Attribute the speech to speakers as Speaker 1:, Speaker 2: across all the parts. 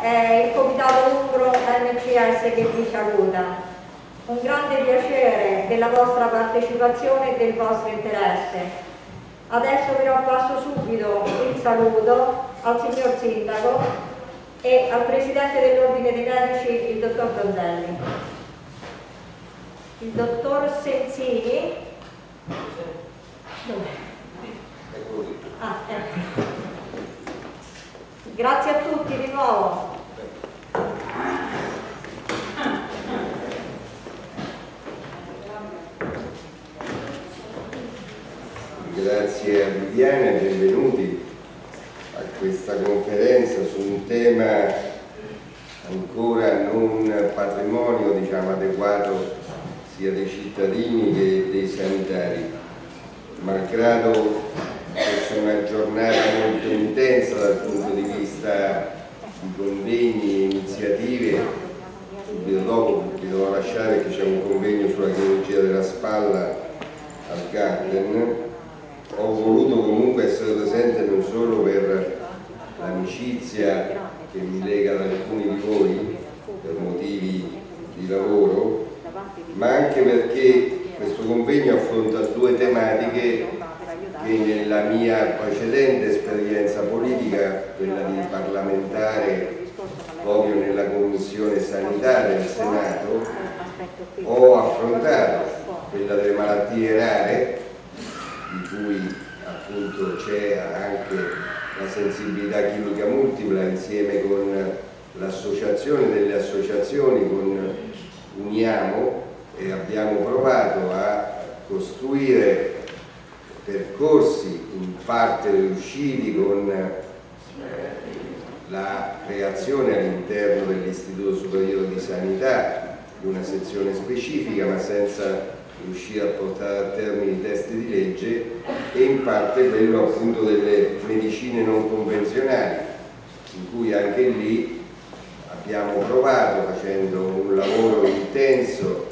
Speaker 1: è il Comitato Umbro MCS che vi saluta. Un grande piacere della vostra partecipazione e del vostro interesse. Adesso però passo subito il saluto al signor Sindaco e al Presidente dell'Ordine dei Medici, il Dottor Donzelli. Il Dottor Sensini. Ah, ecco. Grazie a tutti di nuovo.
Speaker 2: Grazie a Viviana e benvenuti a questa conferenza su un tema ancora non patrimonio diciamo, adeguato sia dei cittadini che dei sanitari. Malgrado fosse una giornata molto intensa dal punto di vista di convegni e iniziative, subito dopo vi devo lasciare che c'è un convegno sulla chirurgia della spalla al Garden. Ho voluto comunque essere presente non solo per l'amicizia che mi lega ad alcuni di voi per motivi di lavoro, ma anche perché questo convegno affronta due tematiche che nella mia precedente esperienza politica, quella di parlamentare proprio nella Commissione Sanità del Senato, ho affrontato, quella delle malattie rare, di cui appunto c'è anche la sensibilità chimica multipla insieme con l'associazione delle associazioni, con Uniamo e abbiamo provato a costruire percorsi in parte riusciti con eh, la creazione all'interno dell'Istituto Superiore di Sanità di una sezione specifica ma senza riuscire a portare a termine i testi di legge e in parte quello appunto delle medicine non convenzionali in cui anche lì abbiamo provato facendo un lavoro intenso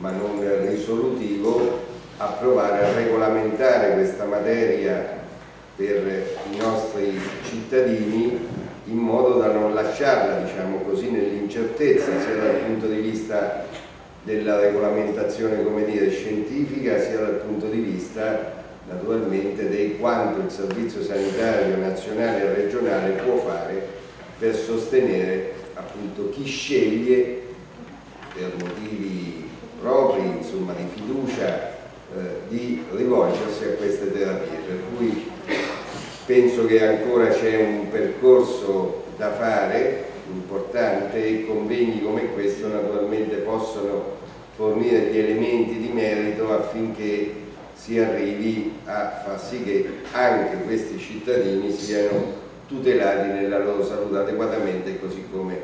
Speaker 2: ma non risolutivo a provare a regolamentare questa materia per i nostri cittadini in modo da non lasciarla diciamo così nell'incertezza sia dal punto di vista della regolamentazione come dire, scientifica sia dal punto di vista naturalmente di quanto il servizio sanitario nazionale e regionale può fare per sostenere appunto chi sceglie per motivi propri, insomma di fiducia, eh, di rivolgersi a queste terapie. Per cui penso che ancora c'è un percorso da fare importante e convegni come questo naturalmente possono fornire gli elementi di merito affinché si arrivi a far sì che anche questi cittadini siano tutelati nella loro salute adeguatamente così come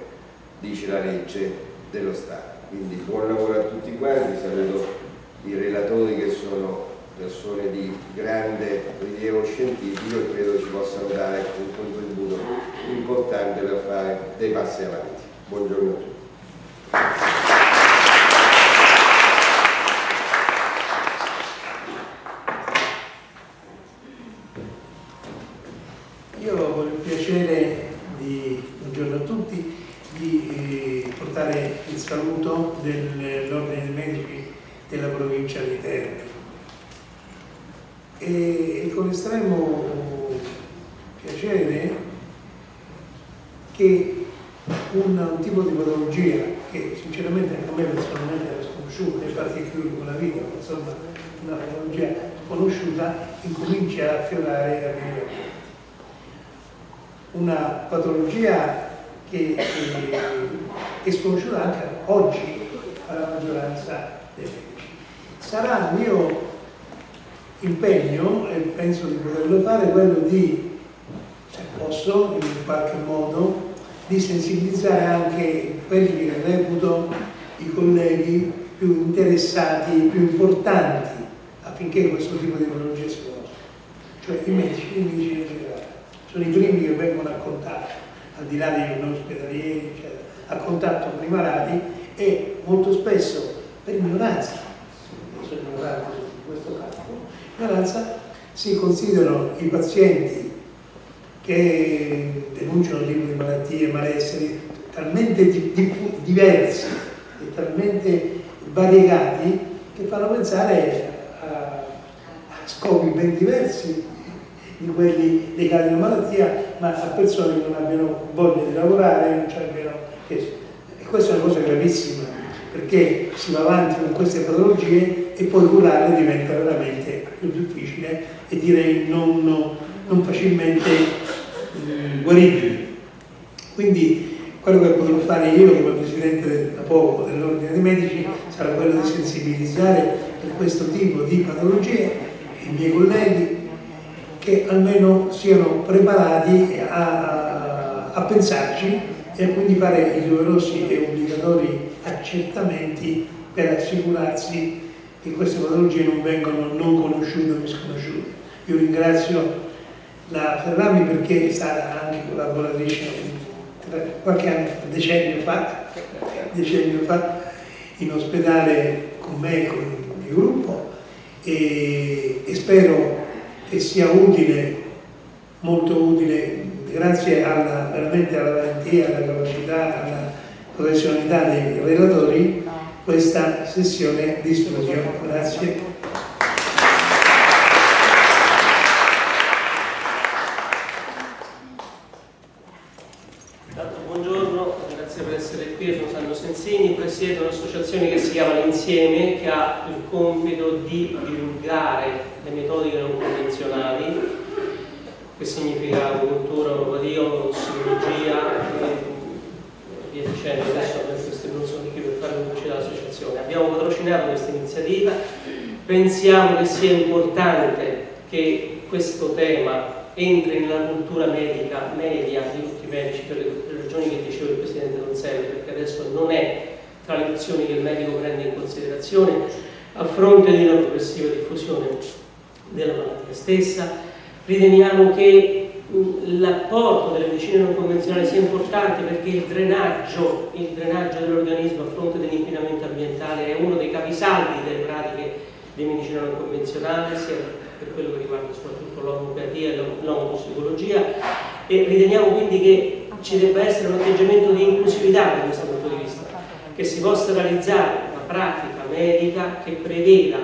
Speaker 2: dice la legge dello Stato. Quindi buon lavoro a tutti quanti, saluto i relatori che sono persone di grande rilievo scientifico e credo ci possano dare un contributo importante per fare dei passi avanti. Buongiorno a tutti.
Speaker 3: Io ho il piacere di, buongiorno a tutti, di eh, portare il saluto dell'Ordine dei Medici della provincia di Terni e, con estremo piacere che un, un, tipo di patologia che sinceramente a me personalmente era sconosciuta, infatti è chiuso con la vita, insomma una patologia conosciuta incomincia a affiorare e a venire una patologia che è sconosciuta anche oggi alla maggioranza dei medici. Sarà il mio impegno, e penso di poterlo fare, quello di, se posso, in qualche modo, di sensibilizzare anche quelli che reputo i colleghi più interessati, più importanti affinché questo tipo di patologia si conosca, cioè i medici, i medici in generale. Sono i primi che vengono a contatto, al di là dei non ospedalieri, eccetera, a contatto con i malati e molto spesso per ignoranza, sono ignorante in questo ignoranza si considerano i pazienti che denunciano tipo di malattie, malesseri talmente di, di, diversi e talmente variegati che fanno pensare a, a scopi ben diversi di quelli legati alla malattia, ma a persone che non abbiano voglia di lavorare, non abbiano... E questa è una cosa gravissima, perché si va avanti con queste patologie e poi curarle diventa veramente più difficile e direi non, non facilmente eh, guaribili. Quindi quello che potrò fare io come Presidente da poco dell'Ordine dei Medici sarà quello di sensibilizzare per questo tipo di patologie i miei colleghi che almeno siano preparati a, a pensarci e quindi fare i doverosi e obbligatori accertamenti per assicurarsi che queste patologie non vengono non conosciute o misconosciute. Io ringrazio la Ferrami perché è stata anche collaboratrice qualche anno fa, decennio fa, decennio fa in ospedale con me e con il mio gruppo e, e spero che sia utile, molto utile, grazie alla, veramente alla valentia, alla capacità, alla professionalità dei relatori, questa sessione di studio. Grazie.
Speaker 4: presiede un'associazione che si chiama L'Insieme, che ha il compito di divulgare le metodiche non convenzionali, che significa agopuntura, oropatia, psicologia e via dicendo, adesso queste non sono qui per fare pubblicità all'associazione. Abbiamo patrocinato questa iniziativa, pensiamo che sia importante che questo tema entri nella cultura medica media di tutti i medici per le ragioni che diceva il Presidente Donzelli, perché adesso non è tra le azioni che il medico prende in considerazione a fronte di una progressiva diffusione della malattia stessa. Riteniamo che l'apporto delle medicine non convenzionali sia importante perché il drenaggio, drenaggio dell'organismo a fronte dell'inquinamento ambientale è uno dei capisaldi delle pratiche di medicina non convenzionale, sia per quello che riguarda soprattutto l'omeopatia e l'omotossicologia. E riteniamo quindi che ci debba essere un atteggiamento di inclusività da questo punto di vista che si possa realizzare una pratica medica che preveda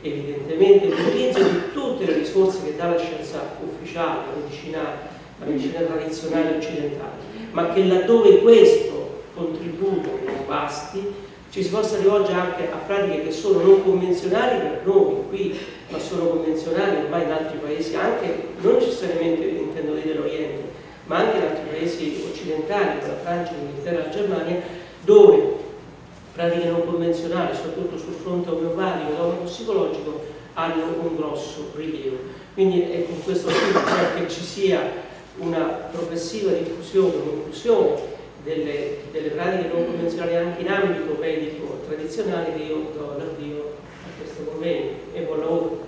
Speaker 4: evidentemente l'utilizzo di tutte le risorse che dà la scienza ufficiale, la medicina, la medicina tradizionale occidentale, ma che laddove questo contributo non basti, ci si possa rivolgere anche a pratiche che sono non convenzionali per noi qui, ma sono convenzionali ormai in altri paesi, anche non necessariamente intendo dire dell'Oriente, ma anche in altri paesi occidentali, come la Francia, l'Inghilterra, la Germania, dove pratiche non convenzionali, soprattutto sul fronte omeopatico e psicologico, hanno un grosso rilievo. Quindi è con questo spirito cioè che ci sia una progressiva diffusione, un'inclusione delle, delle, pratiche non convenzionali anche in ambito medico tradizionale che io do l'avvio a questo convegno e buon lavoro.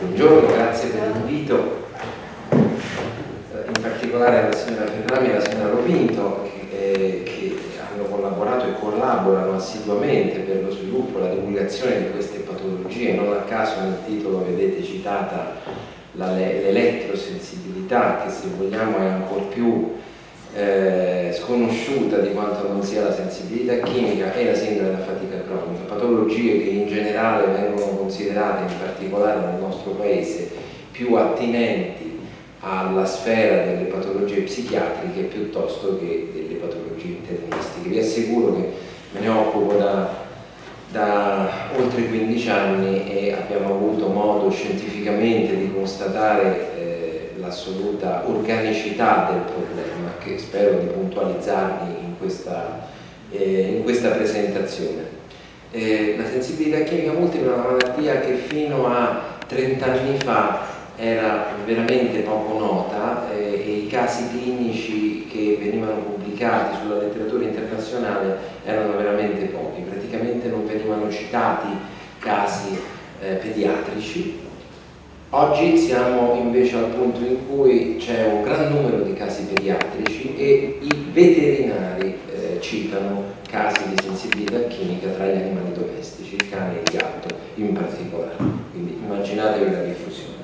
Speaker 5: Buongiorno, grazie per particolare alla signora Ferrami e alla signora Ropinto che, eh, che hanno collaborato e collaborano assiduamente per lo sviluppo e la divulgazione di queste patologie, non a caso nel titolo vedete citata l'elettrosensibilità che se vogliamo è ancora più eh, sconosciuta di quanto non sia la sensibilità chimica e la sindrome da fatica cronica, patologie che in generale vengono considerate in particolare nel nostro paese più attinenti alla sfera delle patologie psichiatriche piuttosto che delle patologie internistiche. Vi assicuro che me ne occupo da, da oltre 15 anni e abbiamo avuto modo scientificamente di constatare eh, l'assoluta organicità del problema che spero di puntualizzarvi in questa, eh, in questa presentazione. Eh, la sensibilità chimica multipla è una malattia che fino a 30 anni fa era veramente poco nota eh, e i casi clinici che venivano pubblicati sulla letteratura internazionale erano veramente pochi, praticamente non venivano citati casi eh, pediatrici. Oggi siamo invece al punto in cui c'è un gran numero di casi pediatrici e i veterinari eh, citano casi di sensibilità chimica tra gli animali domestici, il cane e il gatto in particolare, quindi immaginatevi la diffusione.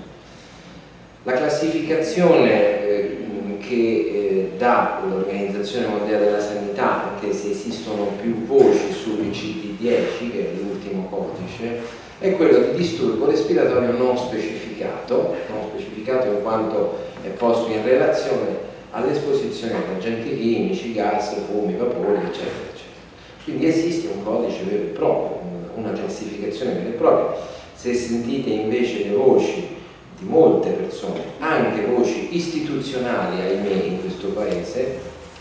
Speaker 5: La classificazione eh, che eh, dà l'Organizzazione Mondiale della Sanità, anche se esistono più voci sull'ICD-10, che è l'ultimo codice, è quello di disturbo respiratorio non specificato, non specificato in quanto è posto in relazione all'esposizione ad agenti chimici, gas, fumi, vapori, eccetera, eccetera. Quindi esiste un codice vero e proprio, una classificazione vera e propria. Se sentite invece le voci di molte persone, anche voci istituzionali, ahimè, in questo Paese,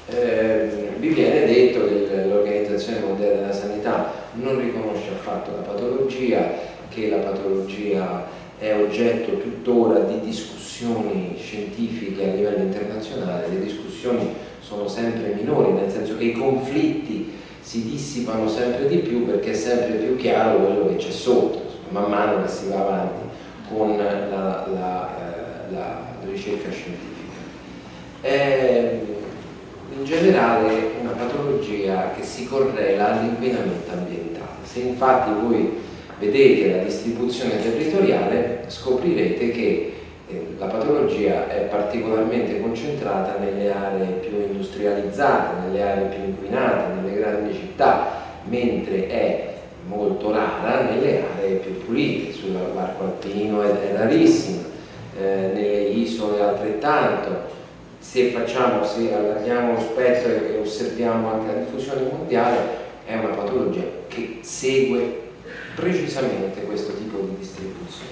Speaker 5: eh, vi viene detto che l'Organizzazione Mondiale della Sanità non riconosce affatto la patologia, che la patologia è oggetto tuttora di discussioni scientifiche a livello internazionale, le discussioni sono sempre minori, nel senso che i conflitti si dissipano sempre di più perché è sempre più chiaro quello che c'è sotto, man mano che si va avanti con la, la, eh, la ricerca scientifica. È in generale una patologia che si correla all'inquinamento ambientale. Se infatti voi vedete la distribuzione territoriale scoprirete che eh, la patologia è particolarmente concentrata nelle aree più industrializzate, nelle aree più inquinate, nelle grandi città, mentre è molto rara nelle aree più pulite, sull'arco alpino è, è rarissima, eh, nelle isole altrettanto. Se facciamo, se allarghiamo lo spettro e osserviamo anche la diffusione mondiale, è una patologia che segue precisamente questo tipo di distribuzione.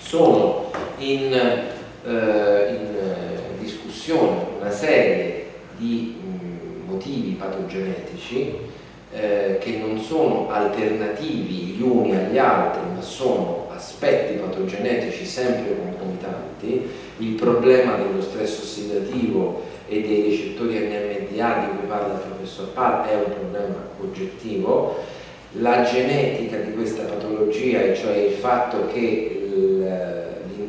Speaker 5: Sono in, eh, in discussione una serie di mh, motivi patogenetici eh, che non sono alternativi gli uni agli altri, ma sono aspetti patogenetici sempre concomitanti, il problema dello stress ossidativo e dei recettori NMDA di cui parla il professor Pal è un problema oggettivo, la genetica di questa patologia, e cioè il fatto che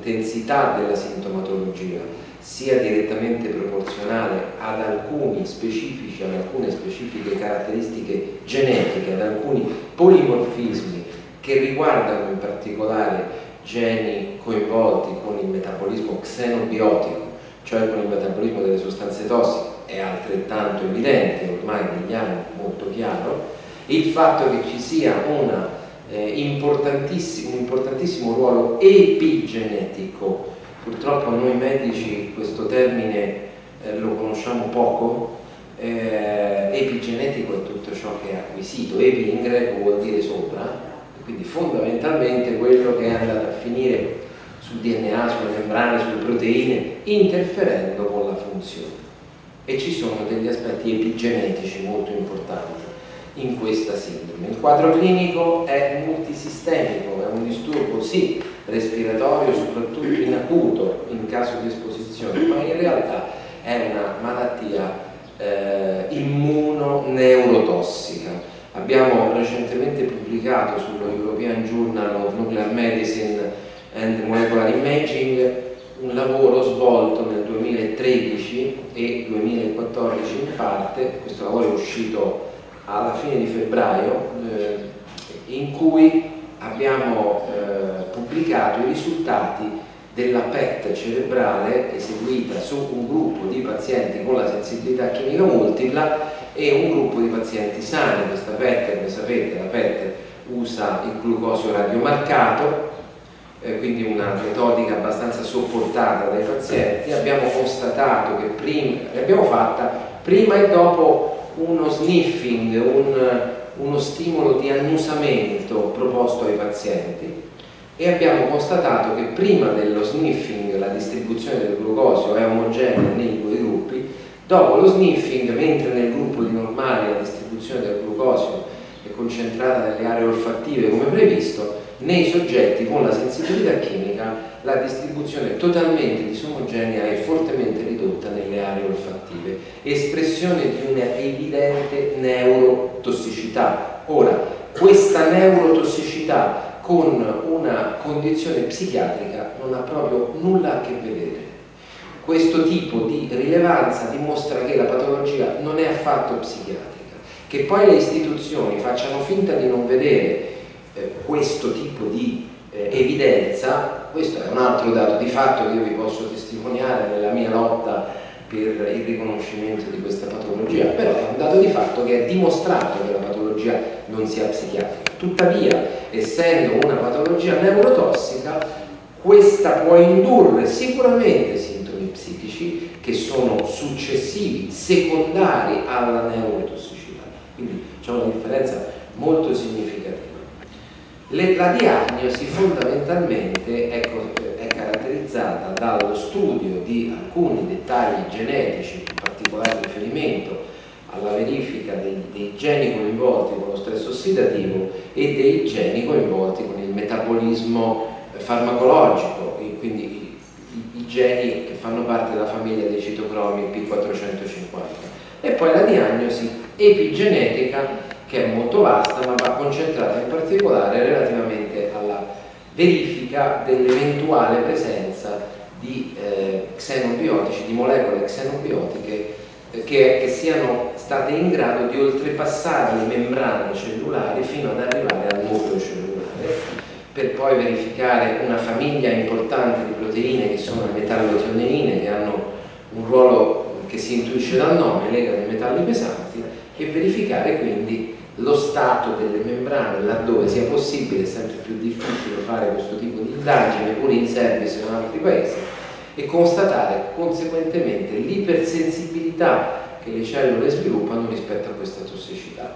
Speaker 5: l'intensità della sintomatologia sia direttamente proporzionale ad alcuni specifici, ad alcune specifiche caratteristiche genetiche, ad alcuni polimorfismi che riguardano in particolare geni coinvolti con il metabolismo xenobiotico, cioè con il metabolismo delle sostanze tossiche, è altrettanto evidente, ormai negli anni molto chiaro, il fatto che ci sia una, eh, importantissimo, un importantissimo ruolo epigenetico Purtroppo noi medici questo termine eh, lo conosciamo poco, eh, epigenetico è tutto ciò che è acquisito, epi in greco vuol dire sopra, quindi fondamentalmente quello che è andato a finire sul DNA, sulle membrane, sulle proteine, interferendo con la funzione. E ci sono degli aspetti epigenetici molto importanti in questa sindrome. Il quadro clinico è multisistemico, è un disturbo sì respiratorio, soprattutto in acuto in caso di esposizione, ma in realtà è una malattia eh, immunoneurotossica. Abbiamo recentemente pubblicato sullo European Journal of Nuclear Medicine and Molecular Imaging un lavoro svolto nel 2013 2013 e 2014 in parte, questo lavoro è uscito alla fine di febbraio, eh, in cui abbiamo eh, pubblicato i risultati della PET cerebrale eseguita su un gruppo di pazienti con la sensibilità chimica multipla e un gruppo di pazienti sani. Questa PET, come sapete, la PET usa il glucosio radiomarcato, eh, quindi una metodica abbastanza sopportata dai pazienti. Abbiamo constatato che prima, l'abbiamo fatta prima e dopo uno sniffing, un, uno stimolo di annusamento proposto ai pazienti e abbiamo constatato che prima dello sniffing la distribuzione del glucosio è omogenea nei due gruppi, dopo lo sniffing, mentre nel gruppo di normali la distribuzione del glucosio è concentrata nelle aree olfattive come previsto, nei soggetti con la sensibilità chimica la distribuzione è totalmente disomogenea e fortemente ridotta nelle aree olfattive, espressione di una evidente neurotossicità. Ora, questa neurotossicità con una condizione psichiatrica non ha proprio nulla a che vedere. Questo tipo di rilevanza dimostra che la patologia non è affatto psichiatrica. Che poi le istituzioni facciano finta di non vedere eh, questo tipo di eh, evidenza, questo è un altro dato di fatto che io vi posso testimoniare nella mia lotta per il riconoscimento di questa patologia, però è un dato di fatto che è dimostrato che la patologia non sia psichiatrica. Tuttavia, essendo una patologia neurotossica, questa può indurre sicuramente sintomi psichici che sono successivi, secondari alla neurotossicità. Quindi c'è una differenza molto significativa. Le, la diagnosi fondamentalmente è, è, caratterizzata dallo studio di alcuni dettagli genetici, in particolare riferimento alla verifica dei, dei, geni coinvolti con lo stress ossidativo e dei geni coinvolti con il metabolismo farmacologico, quindi i, i, geni che fanno parte della famiglia dei citocromi P450. E poi la diagnosi epigenetica che è molto vasta ma va concentrata in particolare relativamente alla verifica dell'eventuale presenza di eh, xenobiotici, di molecole xenobiotiche che, che, siano state in grado di oltrepassare le membrane cellulari fino ad arrivare al nucleo cellulare per poi verificare una famiglia importante di proteine che sono le metallotioneine che hanno un ruolo che si intuisce dal nome, legano i metalli pesanti e verificare quindi lo stato delle membrane laddove sia possibile, è sempre più difficile fare questo tipo di indagine pure in service in altri paesi e constatare conseguentemente l'ipersensibilità che le cellule sviluppano rispetto a questa tossicità.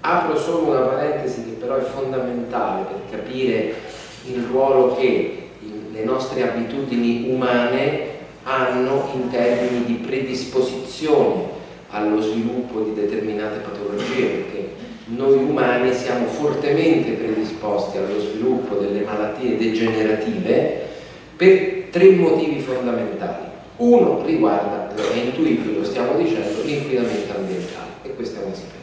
Speaker 5: Apro solo una parentesi che però è fondamentale per capire il ruolo che le nostre abitudini umane hanno in termini di predisposizione allo sviluppo di determinate patologie, perché noi umani siamo fortemente predisposti allo sviluppo delle malattie degenerative per tre motivi fondamentali. Uno riguarda, è intuibile, lo stiamo dicendo, l'inquinamento ambientale e questo è un aspetto.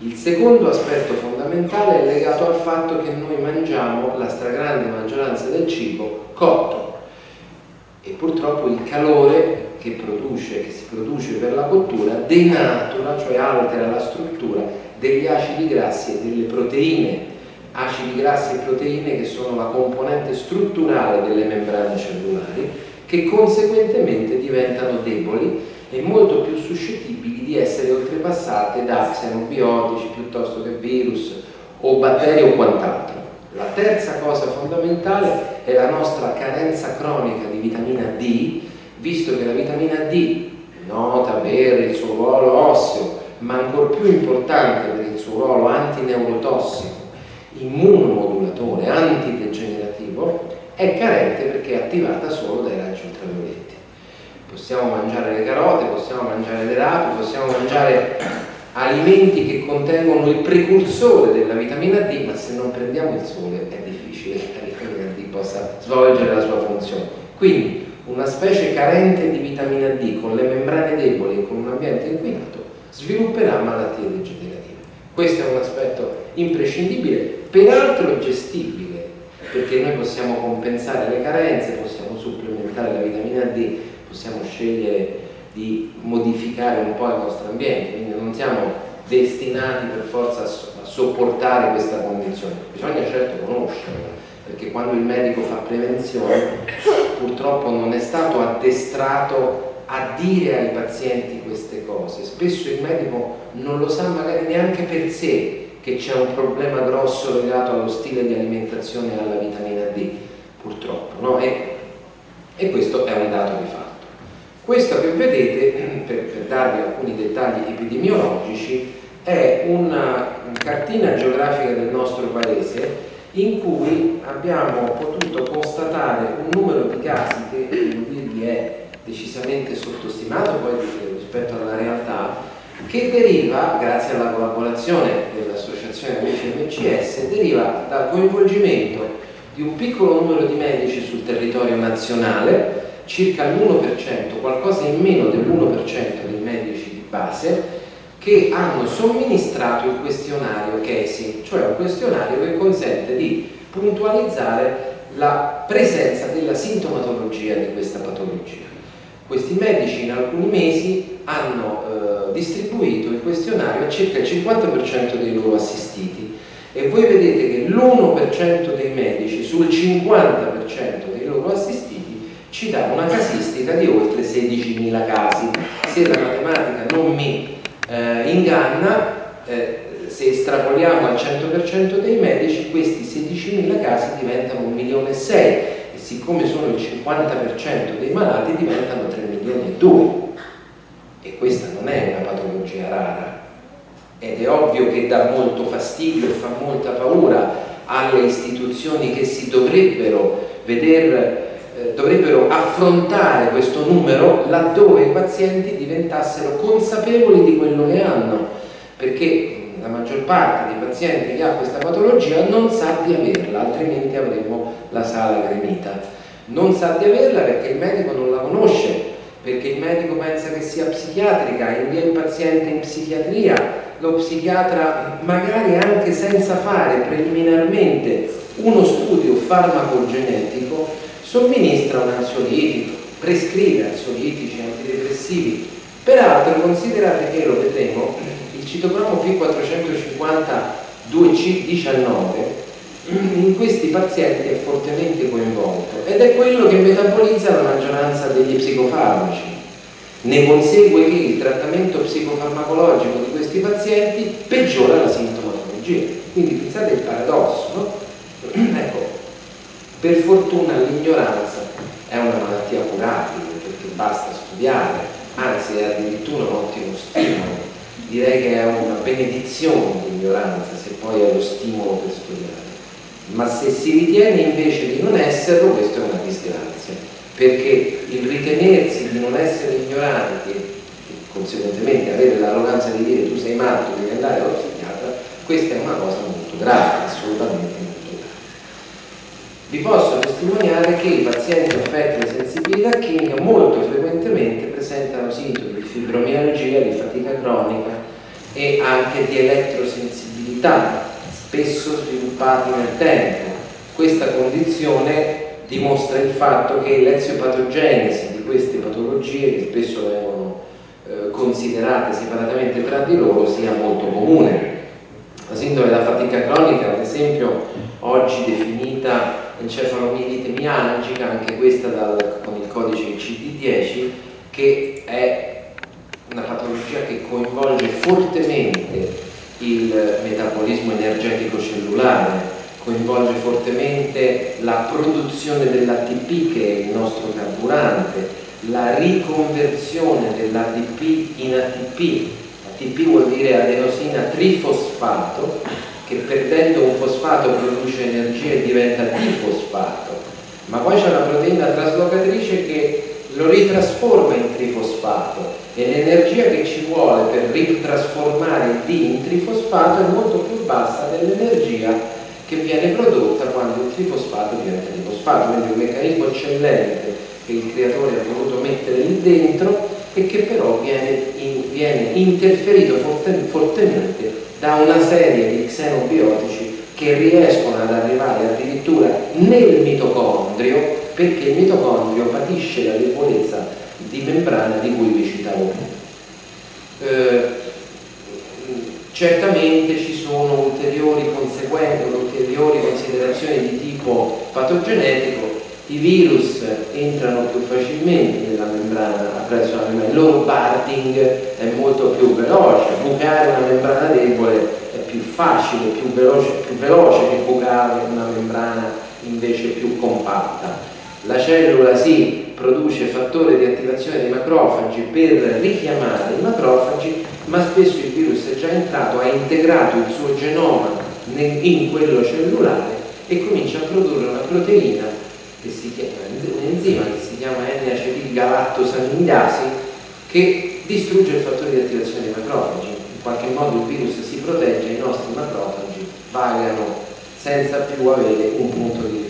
Speaker 5: Il secondo aspetto fondamentale è legato al fatto che noi mangiamo la stragrande maggioranza del cibo cotto e purtroppo il calore che, produce, che si produce per la cottura denatura, cioè altera la struttura degli acidi grassi e delle proteine, acidi grassi e proteine che sono la componente strutturale delle membrane cellulari, che conseguentemente diventano deboli e molto più suscettibili di essere oltrepassate da xenobiotici piuttosto che virus o batteri o quant'altro. La terza cosa fondamentale è la nostra carenza cronica di vitamina D, visto che la vitamina D, nota per il suo ruolo osseo, ma ancora più importante per il suo ruolo antineurotossico, immunomodulatore, antidegenerativo, è carente perché è attivata solo dai raggi ultravioletti. Possiamo mangiare le carote, possiamo mangiare le rape, possiamo mangiare alimenti che contengono il precursore della vitamina D, ma se non prendiamo il sole è difficile che la vitamina D possa svolgere la sua funzione. Quindi una specie carente di vitamina D con le membrane deboli e con un ambiente inquinato svilupperà malattie degenerative. Questo è un aspetto imprescindibile, peraltro gestibile, perché noi possiamo compensare le carenze, possiamo supplementare la vitamina D, possiamo scegliere di modificare un po' il nostro ambiente, quindi non siamo destinati per forza a, sopportare questa condizione, bisogna certo conoscerla, perché quando il medico fa prevenzione purtroppo non è stato addestrato a dire ai pazienti queste cose, spesso il medico non lo sa magari neanche per sé che c'è un problema grosso legato allo stile di alimentazione e alla vitamina D, purtroppo, no? e, e questo è un dato di fatto. Questo che vedete, per, per darvi alcuni dettagli epidemiologici, è una cartina geografica del nostro paese in cui abbiamo potuto constatare un numero di casi che devo dirvi è decisamente sottostimato poi rispetto alla realtà che deriva, grazie alla collaborazione dell'Associazione Amici MCS, deriva dal coinvolgimento di un piccolo numero di medici sul territorio nazionale circa l'1%, qualcosa in meno dell'1% dei medici di base, che hanno somministrato il questionario CASI, cioè un questionario che consente di puntualizzare la presenza della sintomatologia di questa patologia. Questi medici in alcuni mesi hanno eh, distribuito il questionario a circa il 50% dei loro assistiti. E voi vedete che l'1% dei medici sul 50% dei loro assistiti ci dà una casistica di oltre 16.000 casi. Se la matematica non mi eh, inganna, eh, se estrapoliamo al 100% dei medici, questi 16.000 casi diventano 1 milione e 6 e siccome sono il 50% dei malati diventano 3 milioni e 2 e questa non è una patologia rara. Ed è ovvio che dà molto fastidio e fa molta paura alle istituzioni che si dovrebbero vedere eh, dovrebbero affrontare questo numero laddove i pazienti diventassero consapevoli di quello che hanno, perché la maggior parte dei pazienti che ha questa patologia non sa di averla, altrimenti avremmo la sala gremita. Non sa di averla perché il medico non la conosce, perché il medico pensa che sia psichiatrica, invia il paziente in psichiatria, lo psichiatra magari anche senza fare preliminarmente uno studio farmacogenetico somministra un ansiolitico, prescrive ansiolitici, antidepressivi. Peraltro considerate che, lo vedremo, il citocromo P450-2C19 in questi pazienti è fortemente coinvolto ed è quello che metabolizza la maggioranza degli psicofarmaci. Ne consegue che il trattamento psicofarmacologico di questi pazienti peggiora la sintomatologia. Quindi pensate il paradosso, no? ecco, per fortuna l'ignoranza è una malattia curabile perché basta studiare, anzi è addirittura un ottimo stimolo. Direi che è una benedizione l'ignoranza se poi è lo stimolo per studiare. Ma se si ritiene invece di non esserlo, questa è una disgrazia, perché il ritenersi di non essere ignoranti e conseguentemente avere l'arroganza di dire tu sei matto, devi andare allo psichiatra, questa è una cosa molto grave, assolutamente vi posso testimoniare che i pazienti affetti da sensibilità chimica molto frequentemente presentano sintomi di fibromialgia, di fatica cronica e anche di elettrosensibilità, spesso sviluppati nel tempo. Questa condizione dimostra il fatto che l'eziopatogenesi di queste patologie, che spesso vengono eh, considerate separatamente tra di loro, sia molto comune. La sindrome da fatica cronica, ad esempio, oggi definita encefalomielite mialgica, anche questa dal, con il codice ICD-10, che è una patologia che coinvolge fortemente il metabolismo energetico cellulare, coinvolge fortemente la produzione dell'ATP che è il nostro carburante, la riconversione dell'ADP in ATP, ATP vuol dire adenosina trifosfato, che perdendo un fosfato produce energia e diventa difosfato, ma poi c'è una proteina traslocatrice che lo ritrasforma in trifosfato e l'energia che ci vuole per ritrasformare il D in trifosfato è molto più bassa dell'energia che viene prodotta quando il trifosfato diventa trifosfato, quindi un meccanismo eccellente che il creatore ha voluto mettere lì dentro e che però viene, in, viene interferito fortemente da una serie di xenobiotici che riescono ad arrivare addirittura nel mitocondrio perché il mitocondrio patisce la debolezza di membrana di cui vi citavo eh, certamente ci sono ulteriori conseguenze, ulteriori considerazioni di tipo patogenetico. I virus entrano più facilmente nella membrana attraverso la membrana, il loro barding è molto più veloce, bucare una membrana debole è più facile, più veloce, più veloce che bucare una membrana invece più compatta. La cellula si produce fattore di attivazione dei macrofagi per richiamare i macrofagi, ma spesso il virus è già entrato, ha integrato il suo genoma in quello cellulare e comincia a produrre una proteina che si chiama, un enzima che si chiama N-acetilgalattosamidasi che distrugge il fattore di attivazione dei macrofagi. In qualche modo il virus si protegge e i nostri macrofagi vagano senza più avere un punto di.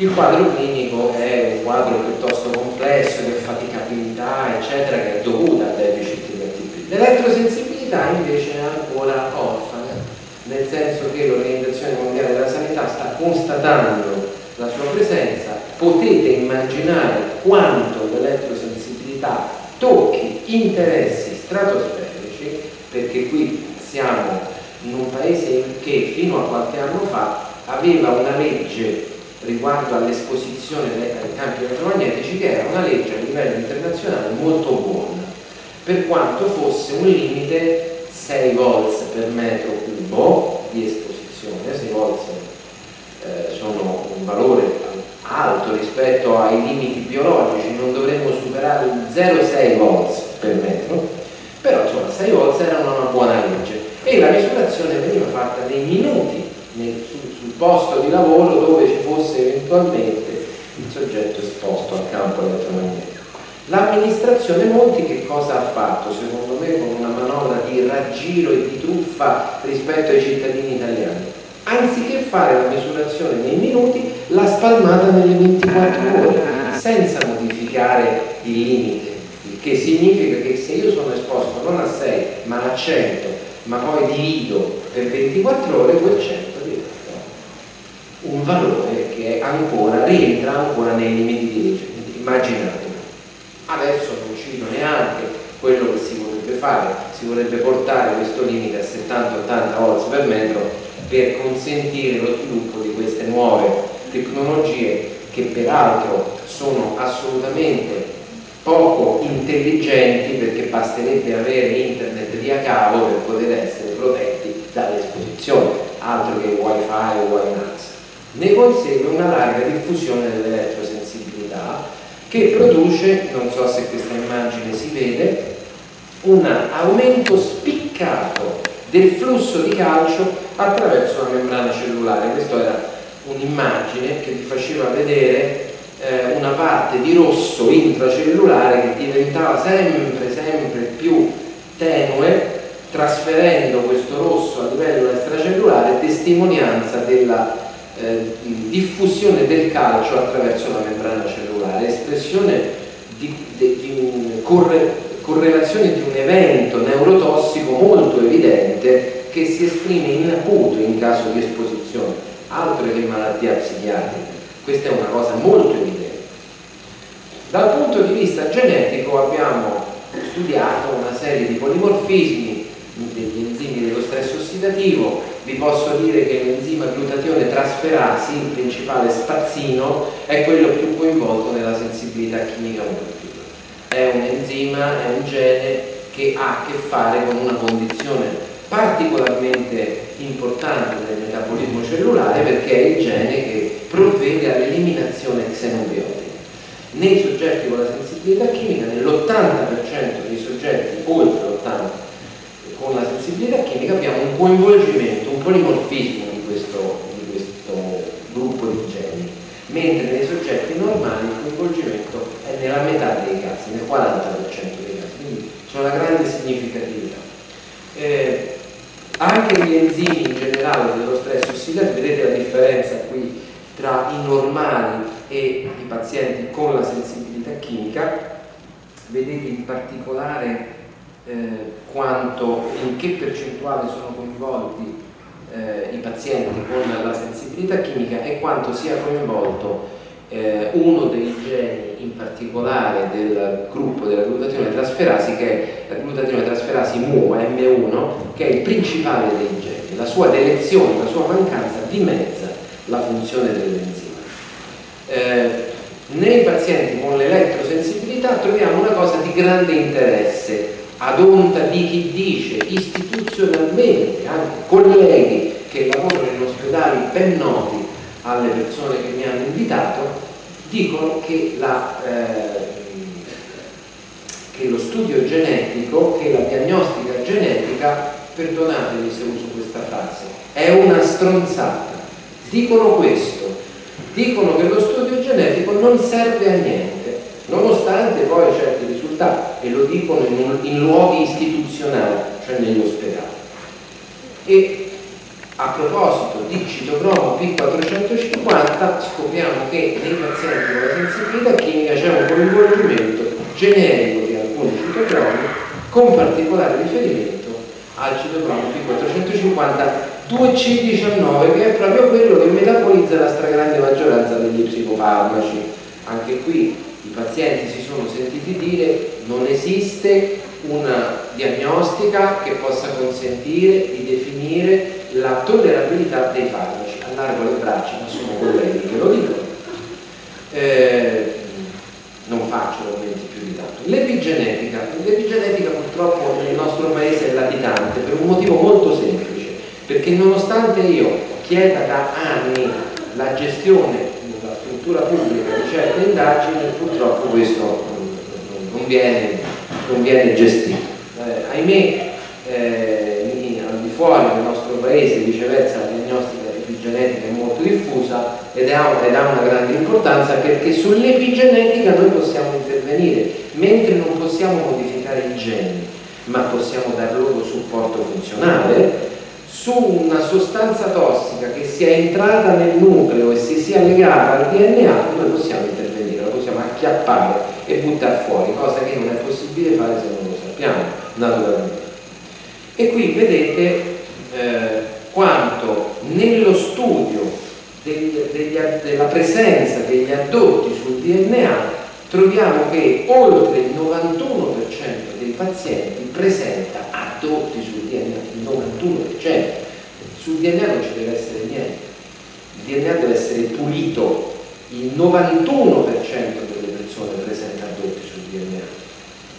Speaker 5: Il quadro clinico è un quadro piuttosto complesso di affaticabilità, eccetera, che è dovuta al deficit di ATP. L'elettrosensibilità invece è ancora orfana, nel senso che l'Organizzazione Mondiale della Sanità sta constatando la sua presenza, potete immaginare quanto l'elettrosensibilità tocchi interessi stratosferici, perché qui siamo in un paese che fino a qualche anno fa aveva una legge riguardo all'esposizione ai campi elettromagnetici che era una legge a livello internazionale molto buona, per quanto fosse un limite 6 volts per metro cubo di esposizione, 6 volts eh, sono un valore alto rispetto ai limiti biologici, non dovremmo superare il 0,6 volts per metro, però insomma 6 volts era una buona legge. E la misurazione veniva fatta nei minuti nel, posto di lavoro dove ci fosse eventualmente il soggetto esposto al campo elettromagnetico. L'amministrazione Monti che cosa ha fatto? Secondo me con una manovra di raggiro e di truffa rispetto ai cittadini italiani anziché fare la misurazione nei minuti, l'ha spalmata nelle 24 ore, senza modificare il limite, il che significa che se io sono esposto non a 6 ma a 100, ma poi divido per 24 ore, quel 100 diventa un valore che ancora, rientra ancora nei limiti di legge. Immaginate, adesso non cito neanche quello che si vorrebbe fare, si vorrebbe portare questo limite a 70-80 volts per metro per consentire lo sviluppo di queste nuove tecnologie che peraltro sono assolutamente poco intelligenti perché basterebbe avere internet via cavo per poter essere protetti dall'esposizione, altro che wifi o WiNAX. Ne consegue una larga diffusione dell'elettrosensibilità che produce, non so se questa immagine si vede, un aumento spiccato del flusso di calcio attraverso la membrana cellulare. Questa era un'immagine che vi faceva vedere eh, una parte di rosso intracellulare che diventava sempre, sempre più tenue trasferendo questo rosso a livello extracellulare testimonianza della eh, diffusione del calcio attraverso la membrana cellulare, espressione di, di, di corre, correlazione di un evento neurotossico molto evidente che si esprime in acuto in caso di esposizione, altro che malattia psichiatrica. Questa è una cosa molto evidente. Dal punto di vista genetico abbiamo studiato una serie di polimorfismi stress ossidativo, vi posso dire che l'enzima glutatione trasferasi, il principale spazzino, è quello più coinvolto nella sensibilità chimica molekolare è un enzima, è un gene che ha a che fare con una condizione particolarmente importante del metabolismo cellulare perché è il gene che provvede all'eliminazione xenobiotica. Nei soggetti con la sensibilità chimica, nell'80% dei soggetti, oltre l'80% con la sensibilità chimica, abbiamo un coinvolgimento, un polimorfismo di questo, di questo gruppo di geni, mentre nei soggetti normali il coinvolgimento è nella metà dei casi, nel 40% dei casi, quindi c'è una grande significatività. Eh, anche gli enzimi in generale dello stress ossidativo, vedete la differenza qui tra i normali e i pazienti con la sensibilità chimica, vedete in particolare eh, quanto, in che percentuale sono coinvolti eh, i pazienti con la sensibilità chimica e quanto sia coinvolto eh, uno dei geni in particolare del gruppo della glutatione trasferasi che è la glutatione trasferasi MU M1 che è il principale dei geni. La sua delezione, la sua mancanza dimezza la funzione dell'enzima. Eh, nei pazienti con l'elettrosensibilità troviamo una cosa di grande interesse ad onta di chi dice istituzionalmente, anche colleghi che lavorano in ospedali ben noti alle persone che mi hanno invitato, dicono che, la, eh, che lo studio genetico, che la diagnostica genetica, perdonatemi se uso questa frase, è una stronzata. Dicono questo, dicono che lo studio genetico non serve a niente, nonostante poi certi risultati, e lo dicono in, in luoghi istituzionali, cioè negli ospedali. E a proposito di citocromo P450 scopriamo che nei pazienti con la sensibilità chimica c'è un coinvolgimento generico di alcuni citocromi con particolare riferimento al citocromo P450 2C19 che è proprio quello che metabolizza la stragrande maggioranza degli psicofarmaci. Anche qui pazienti si sono sentiti dire non esiste una diagnostica che possa consentire di definire la tollerabilità dei farmaci. Allargo le braccia, ma sono colleghi che lo dicono. Eh, non faccio argomenti più di tanto. L'epigenetica. L'epigenetica purtroppo nel nostro paese è latitante per un motivo molto semplice, perché nonostante io chieda da anni la gestione struttura pubblica di certe indagini, purtroppo questo non viene, non viene gestito. Eh, ahimè, eh, al di fuori del nostro paese viceversa la diagnostica epigenetica è molto diffusa ed ha, ed ha una grande importanza perché sull'epigenetica noi possiamo intervenire mentre non possiamo modificare i geni ma possiamo dar loro supporto funzionale su una sostanza tossica che sia entrata nel nucleo e si sia legata al DNA noi possiamo intervenire, la possiamo acchiappare e buttare fuori cosa che non è possibile fare se non lo sappiamo naturalmente. E qui vedete eh, quanto nello studio degli, degli, della presenza degli addotti sul DNA troviamo che oltre il 91% dei pazienti presenta addotti sul DNA, il 91%. Sul DNA non ci deve essere niente, il DNA deve essere pulito, il 91% delle persone presenta addotti sul DNA,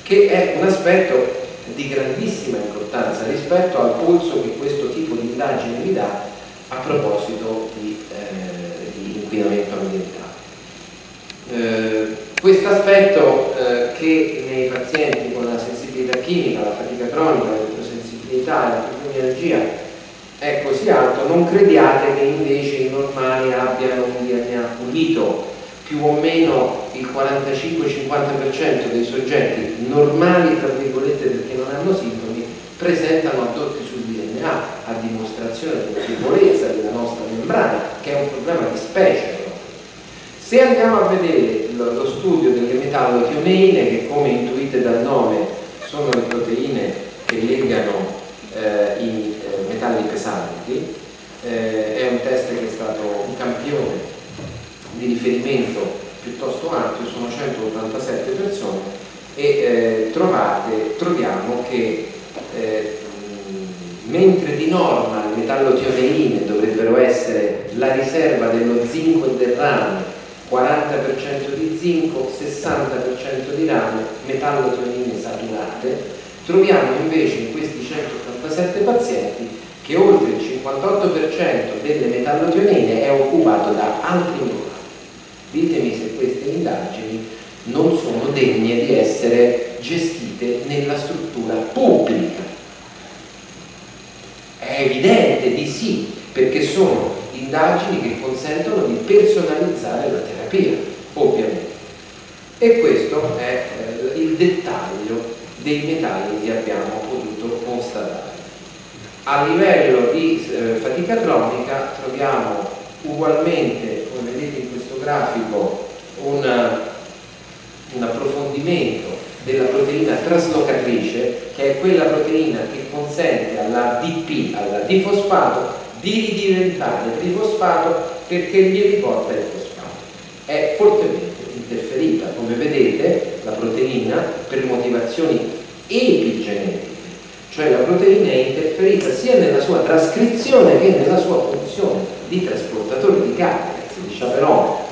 Speaker 5: che è un aspetto di grandissima importanza rispetto al polso che questo tipo di indagine vi dà a proposito di, eh, di inquinamento ambientale. Eh, questo aspetto eh, che nei pazienti con la sensibilità chimica, la fatica cronica, l'elettrosensibilità e la fibromialgia è così alto, non crediate che invece i normali abbiano un DNA pulito più o meno il 45-50% dei soggetti normali, tra virgolette, perché non hanno sintomi, presentano addotti sul DNA, a dimostrazione della debolezza della nostra membrana, che è un problema di specie. Se andiamo a vedere lo studio delle metallotioneine, che come intuite dal nome sono le proteine che legano eh, i eh, metalli pesanti, eh, è un test che è stato un campione di riferimento piuttosto ampio, sono 187 persone e eh, trovate, troviamo che eh, mentre di norma le metallotioneine dovrebbero essere la riserva dello zinco e del rame 40% di zinco, 60% di rame, metallotionine saturate, troviamo invece in questi 187 pazienti che oltre il 58% delle metallotionine è occupato da altri minerali Ditemi se queste indagini non sono degne di essere gestite nella struttura pubblica. È evidente di sì, perché sono indagini che consentono di personalizzare la terapia, ovviamente. E questo è eh, il dettaglio dei metalli che abbiamo potuto constatare. A livello di eh, fatica cronica troviamo ugualmente, come vedete in questo grafico, una, un approfondimento della proteina traslocatrice, che è quella proteina che consente alla DP, alla difosfato, di ridiventare trifosfato perché gli riporta il fosfato. è fortemente interferita, come vedete la proteina per motivazioni epigenetiche, cioè la proteina è interferita sia nella sua trascrizione che nella sua funzione di trasportatore di carne, di chaperone.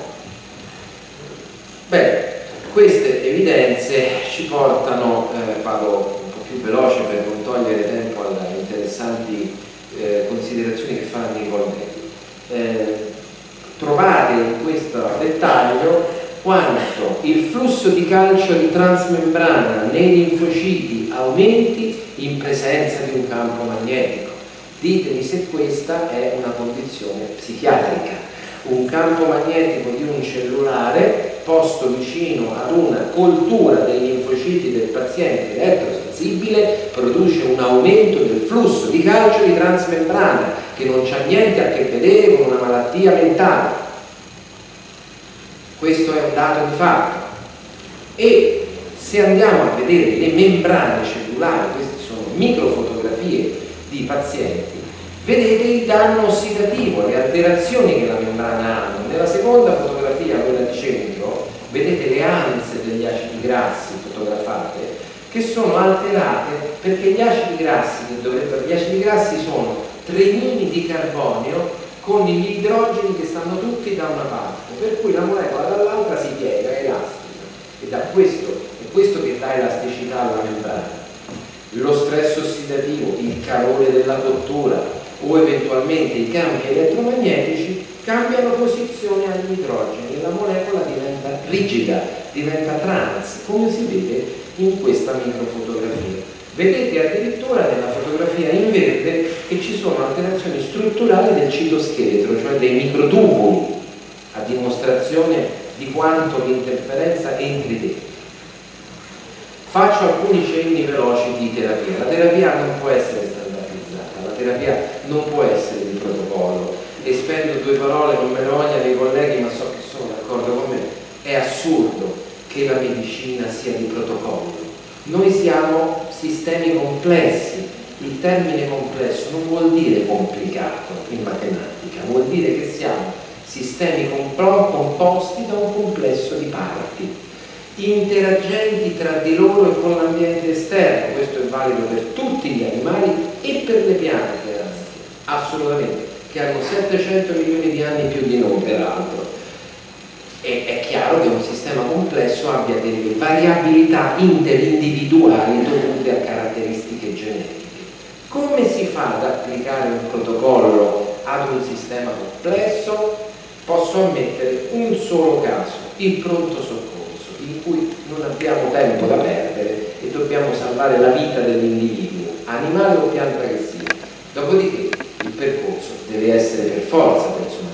Speaker 5: Beh, queste evidenze ci portano, eh, vado un po' più veloce per non togliere tempo alle interessanti eh, considerazioni che fa Nicoletti. Eh, trovate in questo dettaglio quanto il flusso di calcio di transmembrana nei linfociti aumenti in presenza di un campo magnetico. Ditemi se questa è una condizione psichiatrica. Un campo magnetico di un cellulare posto vicino ad una coltura dei linfociti del paziente elettrosensibile produce un aumento del flusso di calcio di transmembrana che non c'ha niente a che vedere con una malattia mentale. Questo è un dato di fatto. E se andiamo a vedere le membrane cellulari, queste sono microfotografie di pazienti, vedete il danno ossidativo, le alterazioni che la membrana ha. Nella seconda fotografia, quella di centro, vedete le anse degli acidi grassi fotografate che sono alterate perché gli acidi grassi, gli acidi grassi sono trenini di carbonio con gli idrogeni che stanno tutti da una parte, per cui la molecola dall'altra si piega, è elastica. Ed è questo, è questo che dà elasticità alla membrana. Lo stress ossidativo, il calore della cottura o eventualmente i campi elettromagnetici cambiano posizione agli idrogeni e la molecola diventa rigida, diventa trans, come si vede in questa microfotografia. Vedete addirittura nella fotografia in verde che ci sono alterazioni strutturali del citoscheletro, cioè dei microtubuli, a dimostrazione di quanto l'interferenza entri dentro. Faccio alcuni cenni veloci di terapia. La terapia non può essere standardizzata, la terapia non può essere di protocollo. E spendo due parole, non me ne vogliano i colleghi, ma so che sono d'accordo con me. È assurdo che la medicina sia di protocollo. Noi siamo sistemi complessi. Il termine complesso non vuol dire complicato in matematica, vuol dire che siamo sistemi composti da un complesso di parti, interagenti tra di loro e con l'ambiente esterno, questo è valido per tutti gli animali e per le piante, assolutamente, che hanno 700 milioni di anni più di noi peraltro è, è chiaro che un sistema complesso abbia delle variabilità interindividuali dovute a caratteristiche genetiche. Come si fa ad applicare un protocollo ad un sistema complesso? Posso ammettere un solo caso, il pronto soccorso, in cui non abbiamo tempo da perdere e dobbiamo salvare la vita dell'individuo, animale o pianta che sia. Dopodiché il percorso deve essere per forza personalizzato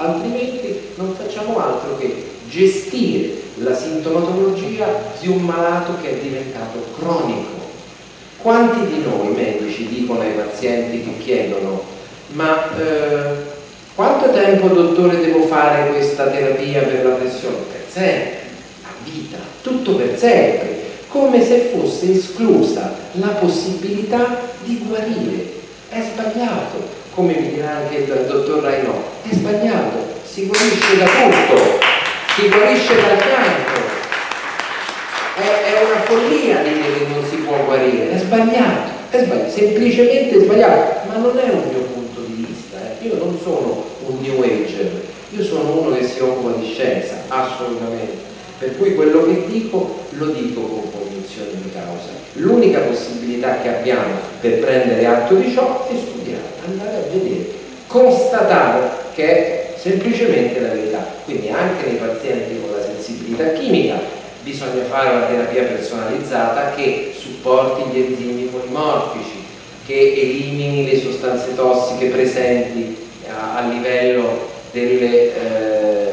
Speaker 5: altrimenti non facciamo altro che gestire la sintomatologia di un malato che è diventato cronico. Quanti di noi medici dicono ai pazienti che chiedono ma eh, quanto tempo dottore devo fare questa terapia per la pressione? Per sempre, a vita, tutto per sempre, come se fosse esclusa la possibilità di guarire. È sbagliato come mi dirà anche il dottor Rainò, è sbagliato, si guarisce da tutto, si guarisce dal cancro. È, è, una follia dire che non si può guarire, è sbagliato, è sbagliato, semplicemente sbagliato, ma non è un mio punto di vista, eh. io non sono un new ager, io sono uno che si occupa di scienza, assolutamente. Per cui quello che dico lo dico con convinzione di causa. L'unica possibilità che abbiamo per prendere atto di ciò è studiare, andare a vedere, constatare che è semplicemente la verità. Quindi anche nei pazienti con la sensibilità chimica bisogna fare una terapia personalizzata che supporti gli enzimi polimorfici, che elimini le sostanze tossiche presenti a, a livello delle, eh,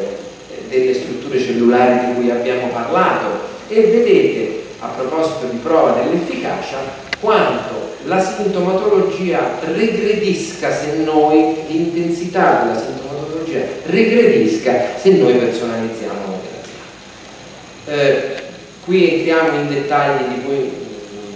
Speaker 5: delle strutture cellulari di cui abbiamo parlato e vedete a proposito di prova dell'efficacia quanto la sintomatologia regredisca se noi, l'intensità della sintomatologia regredisca se noi personalizziamo. Eh, qui entriamo in dettagli di cui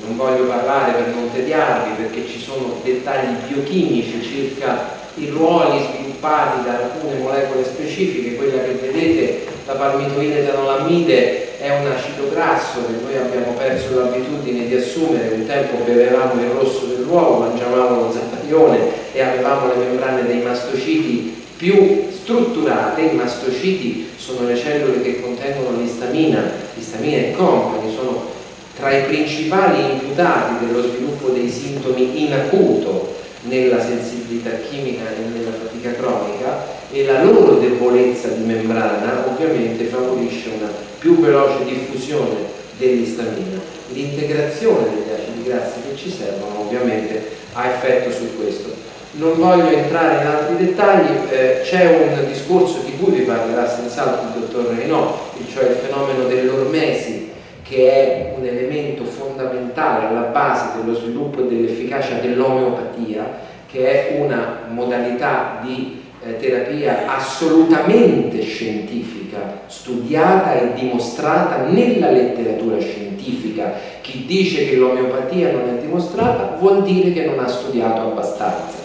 Speaker 5: non voglio parlare per non tediarvi perché ci sono dettagli biochimici circa i ruoli sviluppati da alcune molecole specifiche, quella che vedete, la palmitoide etanolamide è un acido grasso che noi abbiamo perso l'abitudine di assumere, un tempo bevevamo il rosso dell'uovo, mangiavamo lo zapparione e avevamo le membrane dei mastociti più strutturate, i mastociti sono le cellule che contengono l'istamina, l'istamina e compagni, sono tra i principali imputati dello sviluppo dei sintomi in acuto nella sensibilità chimica e nella fatica cronica e la loro debolezza di membrana ovviamente favorisce una più veloce diffusione dell'istamina. L'integrazione degli acidi grassi che ci servono ovviamente ha effetto su questo. Non voglio entrare in altri dettagli, eh, c'è un discorso di cui vi parlerà senz'altro il dottor Renaud, cioè il fenomeno dell'ormesi, che è un elemento fondamentale alla base dello sviluppo e dell'efficacia dell'omeopatia, che è una modalità di eh, terapia assolutamente scientifica, studiata e dimostrata nella letteratura scientifica. Chi dice che l'omeopatia non è dimostrata vuol dire che non ha studiato abbastanza.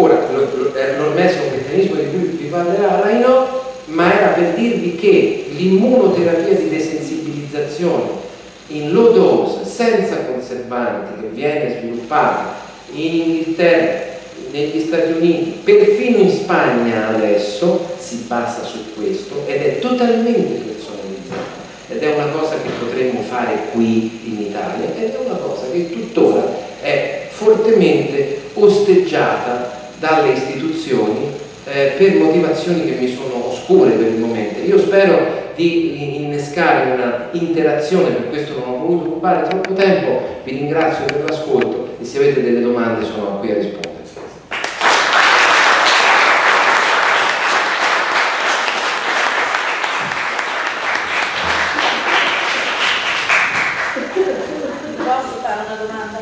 Speaker 5: Ora, l'ormese è un meccanismo di cui vi parlerà Raino, ma era per dirvi che l'immunoterapia di desensibilizzazione in low dose, senza conservanti, che viene sviluppata in Inghilterra, negli Stati Uniti, perfino in Spagna adesso si basa su questo ed è totalmente personalizzata. Ed è una cosa che potremmo fare qui in Italia ed è una cosa che tuttora è fortemente osteggiata dalle istituzioni eh, per motivazioni che mi sono oscure per il momento. Io spero di innescare una interazione, per questo non ho voluto occupare troppo tempo, vi ringrazio per l'ascolto e se avete delle domande sono qui a rispondere.
Speaker 6: Posso fare una domanda?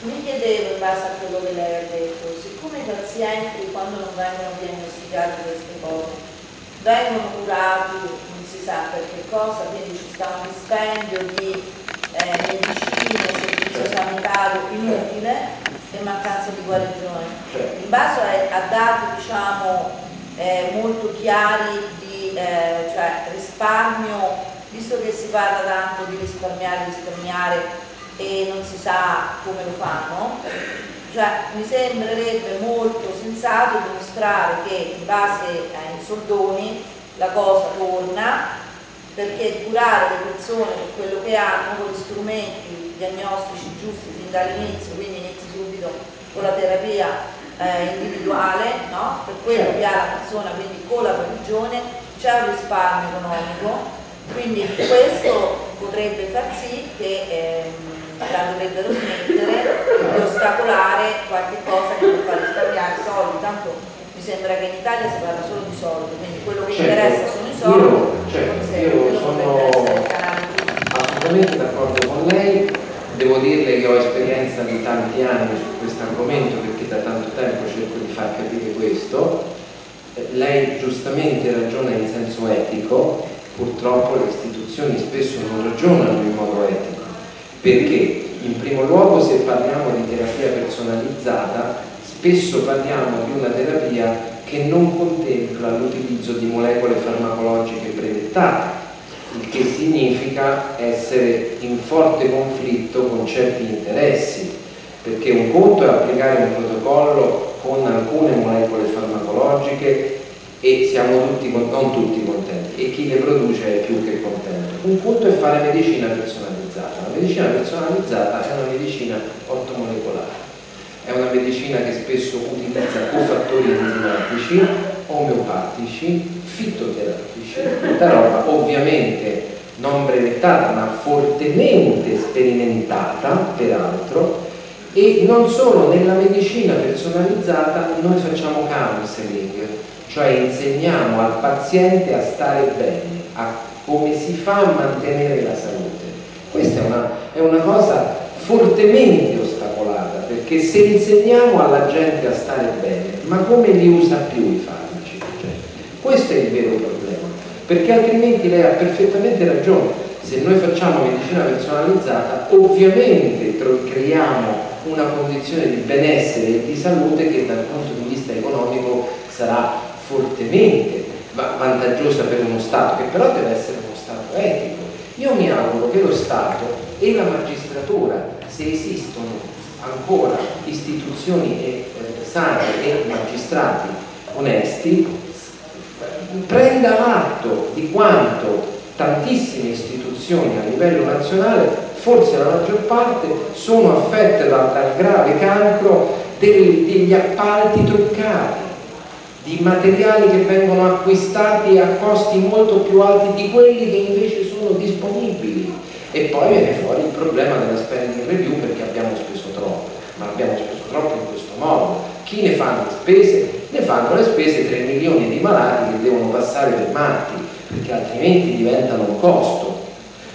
Speaker 6: Mi chiedevo in base a quello che lei ha detto, siccome i pazienti quando non vengono diagnosticati queste cose vengono curati, non si sa per che cosa, quindi ci sta un dispendio di eh, medicine, servizio sanitario inutile e mancanza di guarigione.
Speaker 5: Certo.
Speaker 6: In base a, a dati diciamo eh, molto chiari di eh, cioè, risparmio, visto che si parla tanto di risparmiare, risparmiare e non si sa come lo fanno, cioè, mi sembrerebbe molto sensato dimostrare che in base ai soldoni la cosa torna perché curare le persone per quello che hanno con gli strumenti diagnostici giusti fin dall'inizio, quindi inizi subito con la terapia eh, individuale, no? per quello che ha la persona, quindi con la guarigione, c'è un risparmio economico, quindi questo potrebbe far sì che ehm, la dovrebbero smettere di ostacolare qualche cosa che può far risparmiare soldi, tanto mi sembra che in Italia si parla solo di soldi, quindi quello che
Speaker 5: Certo.
Speaker 6: interessa sono i soldi,
Speaker 5: Io, certo, io sono- assolutamente d'accordo con lei, devo dirle che ho esperienza di tanti anni su questo argomento perché da tanto tempo cerco di far capire questo. Lei giustamente ragiona in senso etico, purtroppo le istituzioni spesso non ragionano in modo etico, perché in primo luogo se parliamo di terapia personalizzata spesso parliamo di una terapia che non contempla l'utilizzo di molecole farmacologiche brevettate, il che significa essere in forte conflitto con certi interessi, perché un conto è applicare un protocollo con alcune molecole farmacologiche e siamo tutti, non tutti contenti e chi le produce è più che contento. Un conto è fare medicina personalizzata. Medicina personalizzata è una medicina ortomolecolare, è una medicina che spesso utilizza cofattori enzimatici, omeopatici, fitoterapici, tutta roba ovviamente non brevettata ma fortemente sperimentata peraltro e non solo nella medicina personalizzata noi facciamo counseling, cioè insegniamo al paziente a stare bene, a come si fa a mantenere la salute. Questa è una, è una cosa fortemente ostacolata, perché se insegniamo alla gente a stare bene, ma come li usa più i farmaci? Cioè, questo è il vero problema, perché altrimenti lei ha perfettamente ragione. Se noi facciamo medicina personalizzata, ovviamente creiamo una condizione di benessere e di salute che dal punto di vista economico sarà fortemente vantaggiosa per uno Stato, che però deve essere uno Stato etico. Io mi auguro che lo Stato e la magistratura, se esistono ancora istituzioni e, eh, sane e magistrati onesti, prenda atto di quanto tantissime istituzioni a livello nazionale, forse la maggior parte, sono affette dal, dal grave cancro degli appalti truccati, di materiali che vengono acquistati a costi molto più alti di quelli che invece sono disponibili. E poi viene fuori il problema della spending review perché abbiamo speso troppo, ma abbiamo speso troppo in questo modo. Chi ne fa le spese? Ne fanno le spese 3 milioni di malati che devono passare per matti perché altrimenti diventano un costo,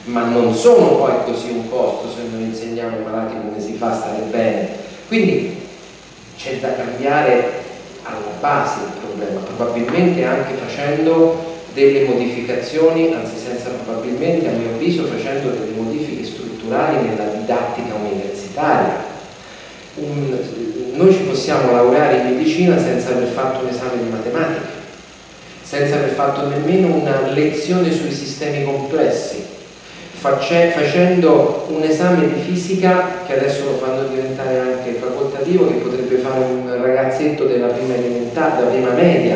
Speaker 5: ma non sono poi così un costo se noi insegniamo ai malati come si fa a stare bene. Quindi c'è da cambiare alla base il problema, probabilmente anche facendo delle modificazioni, anzi senza probabilmente a mio avviso facendo delle modifiche strutturali nella didattica universitaria. Un, noi ci possiamo laureare in medicina senza aver fatto un esame di matematica, senza aver fatto nemmeno una lezione sui sistemi complessi, facendo un esame di fisica che adesso lo fanno diventare anche facoltativo che potrebbe fare un ragazzetto della prima elementare, della prima media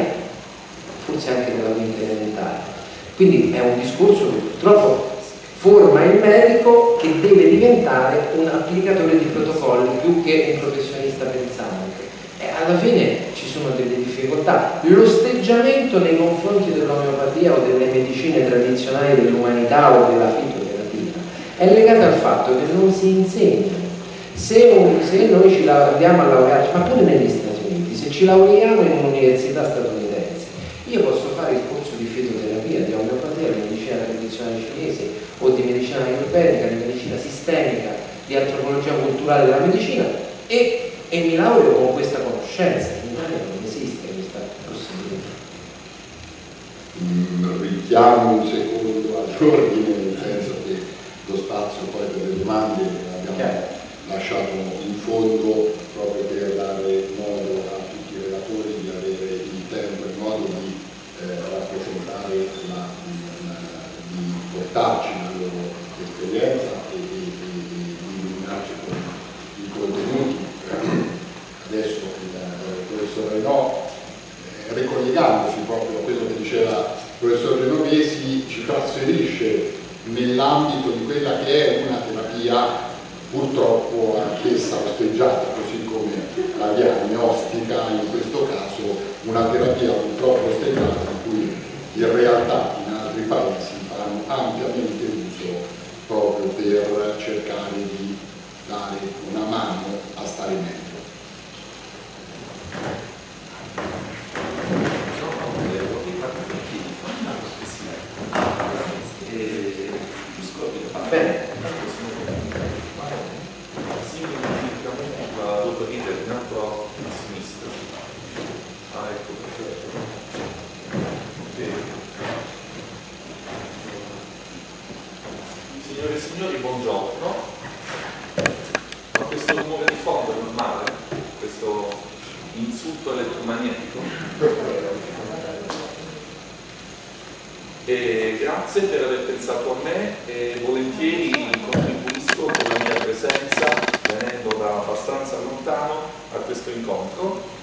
Speaker 5: forse anche della quinta elementare quindi è un discorso che purtroppo forma il medico che deve diventare un applicatore di protocolli più che un professionista pensante e alla fine ci sono delle difficoltà. L'osteggiamento nei confronti dell'omeopatia o delle medicine tradizionali dell'umanità o della fitoterapia è legato al fatto che non si insegna. Se, un, se noi ci andiamo a laurearci, ma pure negli Stati Uniti, se ci laureiamo in un'università statunitense, io posso fare il corso di fitoterapia, di omeopatia, di medicina tradizionale cinese o di medicina ayurvedica, di medicina sistemica, di antropologia culturale della medicina e, e mi laureo con questa conoscenza. In Italia non esiste questa possibilità.
Speaker 7: Mm, richiamo un secondo all'ordine, nel senso che lo spazio poi per le domande abbiamo Chiaro. Lasciato in fondo proprio per dare modo a tutti i relatori di avere il tempo e modo di eh, la, di portarci la loro esperienza e di, illuminarci con i contenuti. Adesso il, professor Renò, eh, ricollegandosi proprio a quello che diceva il professor Genovesi, ci trasferisce nell'ambito di quella che è una terapia purtroppo anch'essa osteggiata, così come la diagnostica, in questo caso una terapia purtroppo osteggiata in cui in realtà in altri paesi fanno ampiamente uso proprio per cercare di dare una mano a stare meglio.
Speaker 8: Signore e signori, buongiorno. Ma questo rumore di fondo è normale? Questo insulto elettromagnetico? E grazie per aver pensato a me e volentieri contribuisco con la mia presenza, da abbastanza lontano, a questo incontro.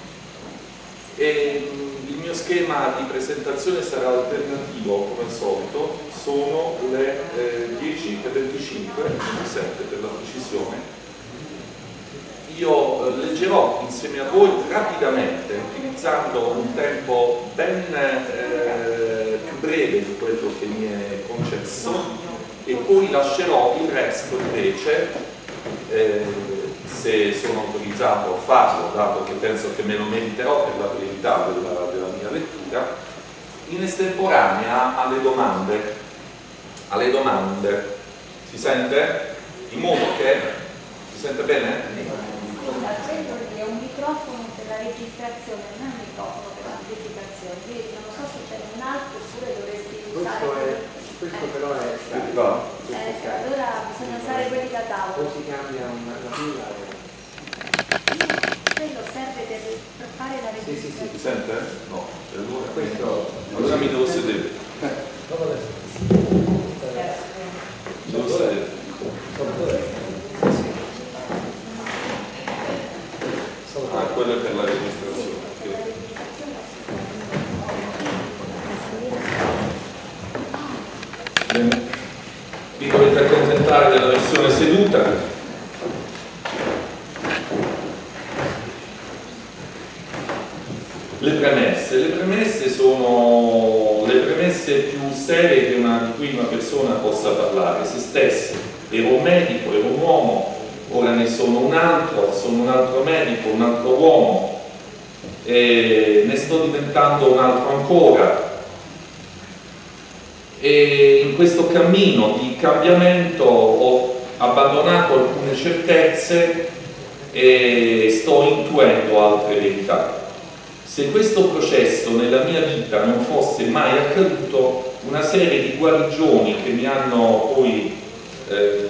Speaker 8: E il mio schema di presentazione sarà alternativo come al solito, sono le eh, 10 e 25, 27 per la precisione. Io eh, leggerò insieme a voi rapidamente, utilizzando un tempo ben eh, più breve di quello che mi è concesso e poi lascerò il resto invece eh, se sono autorizzato a farlo, dato che penso che me lo meriterò per la brevità della, della mia lettura, in estemporanea alle domande. Alle domande. Si sente? In modo che... Si sente bene?
Speaker 9: Scusa, che è un microfono per la registrazione, non è un microfono per l'amplificazione, quindi non so se c'è un altro oppure dovresti usare...
Speaker 5: Questo, è, questo
Speaker 9: eh.
Speaker 5: però è
Speaker 9: Eh, allora bisogna usare quelli da tavolo.
Speaker 5: Poi si cambia una, una fila. Quello serve per, fare la registrazione.
Speaker 8: Sì, sì, sì, sente? No, allora,
Speaker 5: questo,
Speaker 8: allora mi devo sedere. Eh, devo sedere. Ah, quello è per la registrazione. vi dovete accontentare della versione seduta Le premesse. Le premesse sono le premesse più serie che una, di cui una persona possa parlare, se stessa. Ero un medico, ero un uomo, ora ne sono un altro, sono un altro medico, un altro uomo, ne sto diventando un altro ancora. E in questo cammino di cambiamento ho abbandonato alcune certezze e sto intuendo altre verità. Se questo processo nella mia vita non fosse mai accaduto, una serie di guarigioni che mi hanno poi eh,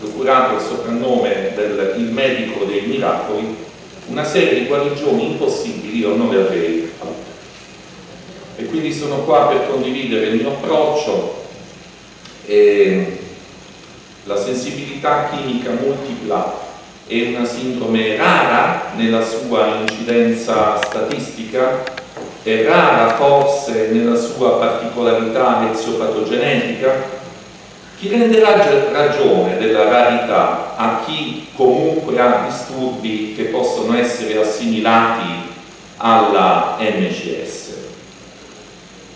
Speaker 8: procurato il soprannome del il medico dei miracoli, una serie di guarigioni impossibili io non le avrei. E quindi sono qua per condividere il mio approccio e la sensibilità chimica multipla è una sindrome rara nella sua incidenza statistica, è rara forse nella sua particolarità eziopatogenetica. Chi renderà ragione della rarità a chi comunque ha disturbi che possono essere assimilati alla MCS?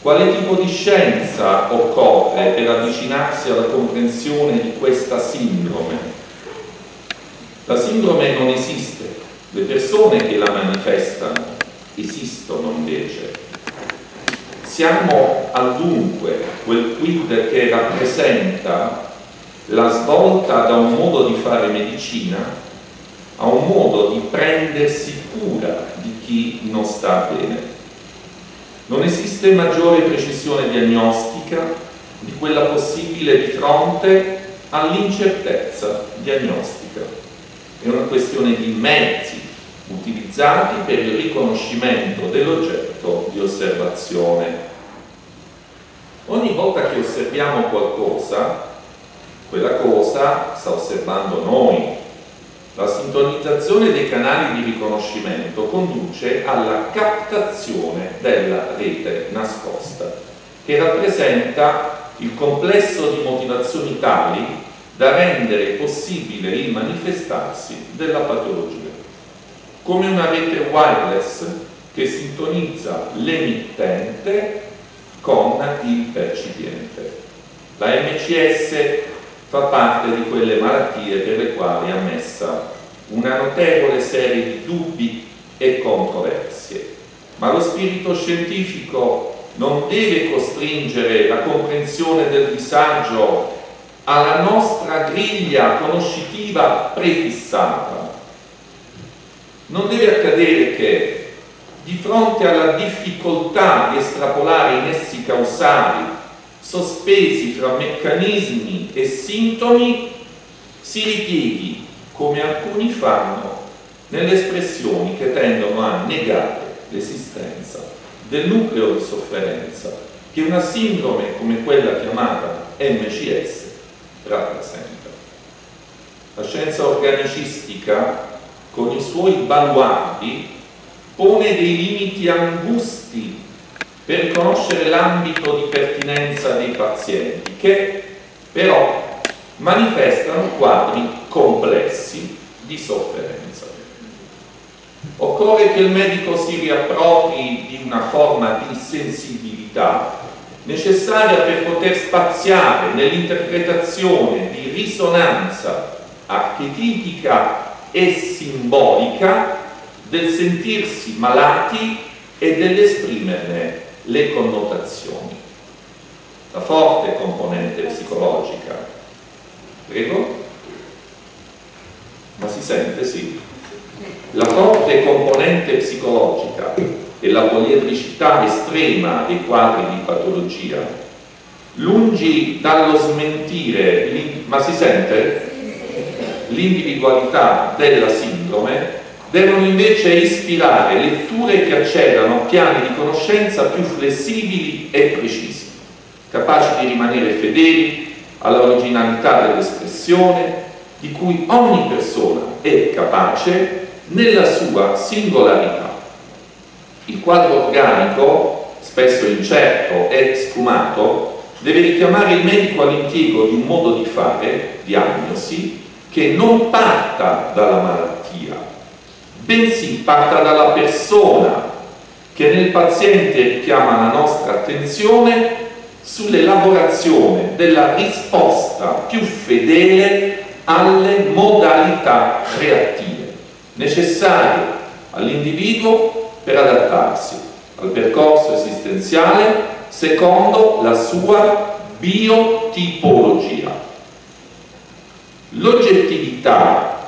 Speaker 8: Quale tipo di scienza occorre per avvicinarsi alla comprensione di questa sindrome? La sindrome non esiste, le persone che la manifestano esistono invece. Siamo al dunque quel quid che rappresenta la svolta da un modo di fare medicina a un modo di prendersi cura di chi non sta bene. Non esiste maggiore precisione diagnostica di quella possibile di fronte all'incertezza diagnostica. È una questione di mezzi utilizzati per il riconoscimento dell'oggetto di osservazione. Ogni volta che osserviamo qualcosa, quella cosa sta osservando noi. La sintonizzazione dei canali di riconoscimento conduce alla captazione della rete nascosta, che rappresenta il complesso di motivazioni tali da rendere possibile il manifestarsi della patologia, come una rete wireless che sintonizza l'emittente con il percipiente. La MCS fa parte di quelle malattie per le quali è ammessa una notevole serie di dubbi e controversie, ma lo spirito scientifico non deve costringere la comprensione del disagio alla nostra griglia conoscitiva prefissata. Non deve accadere che di fronte alla difficoltà di estrapolare i nessi causali sospesi fra meccanismi e sintomi si ripieghi, come alcuni fanno, nelle espressioni che tendono a negare l'esistenza del nucleo di sofferenza che una sindrome come quella chiamata MCS rappresenta. La scienza organicistica, con i suoi baluardi, pone dei limiti angusti per conoscere l'ambito di pertinenza dei pazienti, che però manifestano quadri complessi di sofferenza. Occorre che il medico si riappropri di una forma di sensibilità necessaria per poter spaziare nell'interpretazione di risonanza archetipica e simbolica del sentirsi malati e dell'esprimerne le connotazioni. La forte componente psicologica. Prego? Ma si sente, sì. La forte componente psicologica e la poliedricità estrema dei quadri di patologia, lungi dallo smentire, ma si sente? L'individualità della sindrome, devono invece ispirare letture che accedano a piani di conoscenza più flessibili e precisi, capaci di rimanere fedeli all'originalità dell'espressione di cui ogni persona è capace nella sua singolarità. Il quadro organico, spesso incerto e sfumato, deve richiamare il medico all'impiego di un modo di fare, diagnosi, che non parta dalla malattia, bensì parta dalla persona che nel paziente richiama la nostra attenzione sull'elaborazione della risposta più fedele alle modalità reattive necessarie all'individuo per adattarsi al percorso esistenziale secondo la sua biotipologia. L'oggettività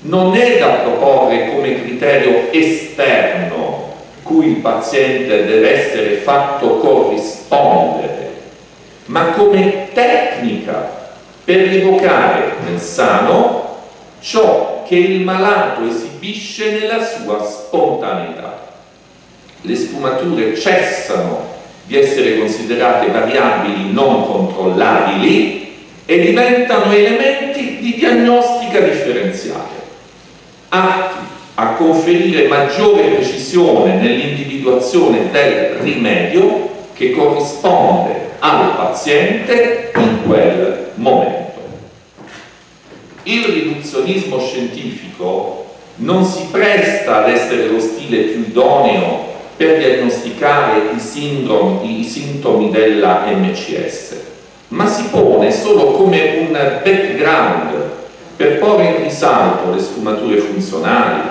Speaker 8: non è da proporre come criterio esterno cui il paziente deve essere fatto corrispondere, ma come tecnica per rievocare nel sano ciò che il malato esibisce nella sua spontaneità. Le sfumature cessano di essere considerate variabili non controllabili e diventano elementi di diagnostica differenziale, atti a conferire maggiore precisione nell'individuazione del rimedio che corrisponde al paziente in quel momento. Il riduzionismo scientifico non si presta ad essere lo stile più idoneo per diagnosticare i, sindromi, i sintomi della MCS, ma si pone solo come un background per porre in risalto le sfumature funzionali,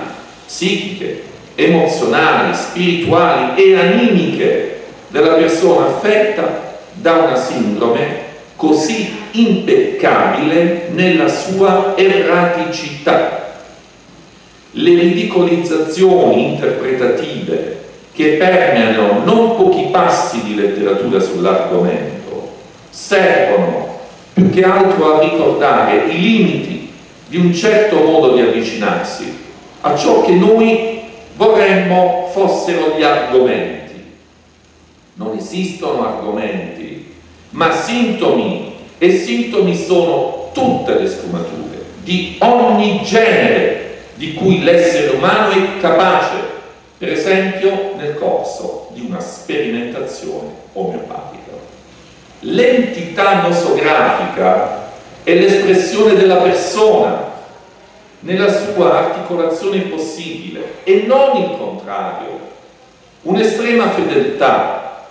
Speaker 8: psichiche, emozionali, spirituali e animiche della persona affetta da una sindrome così impeccabile nella sua erraticità. Le ridicolizzazioni interpretative che permeano non pochi passi di letteratura sull'argomento servono più che altro a ricordare i limiti di un certo modo di avvicinarsi a ciò che noi vorremmo fossero gli argomenti. Non esistono argomenti, ma sintomi e sintomi sono tutte le sfumature di ogni genere di cui l'essere umano è capace, per esempio nel corso di una sperimentazione omeopatica. L'entità nosografica è l'espressione della persona nella sua articolazione possibile e non il contrario. Un'estrema fedeltà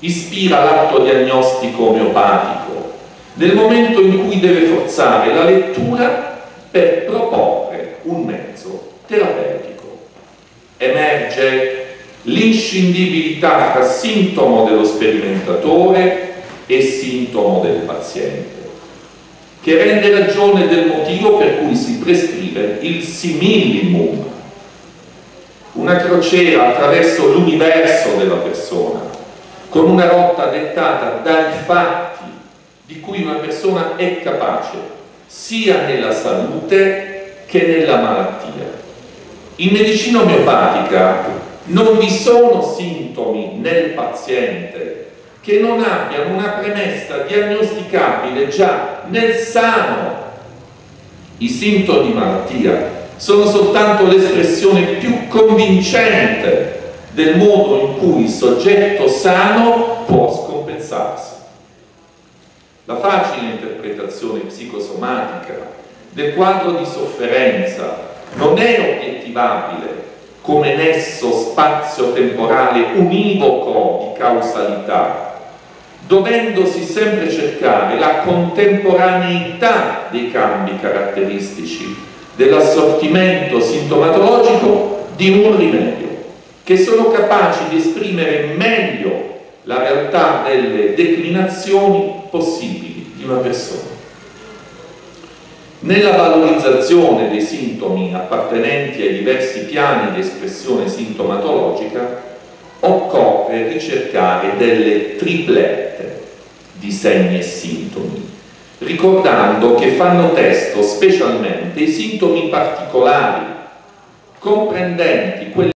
Speaker 8: ispira l'atto diagnostico omeopatico nel momento in cui deve forzare la lettura per proporre un mezzo terapeutico. Emerge l'inscindibilità tra sintomo dello sperimentatore e sintomo del paziente, che rende ragione del motivo per cui si prescrive il simillimum, una crociera attraverso l'universo della persona, con una rotta dettata dai fatti di cui una persona è capace, sia nella salute che nella malattia. In medicina omeopatica non vi sono sintomi nel paziente che non abbiano una premessa diagnosticabile già nel sano. I sintomi di malattia sono soltanto l'espressione più convincente del modo in cui il soggetto sano può scompensarsi. La facile interpretazione psicosomatica del quadro di sofferenza non è obiettivabile come nesso spazio-temporale univoco di causalità, dovendosi sempre cercare la contemporaneità dei cambi caratteristici dell'assortimento sintomatologico di un rimedio, che sono capaci di esprimere meglio la realtà delle declinazioni possibili di una persona. Nella valorizzazione dei sintomi appartenenti ai diversi piani di espressione sintomatologica occorre ricercare delle triplette di segni e sintomi, ricordando che fanno testo specialmente i sintomi particolari comprendenti quelli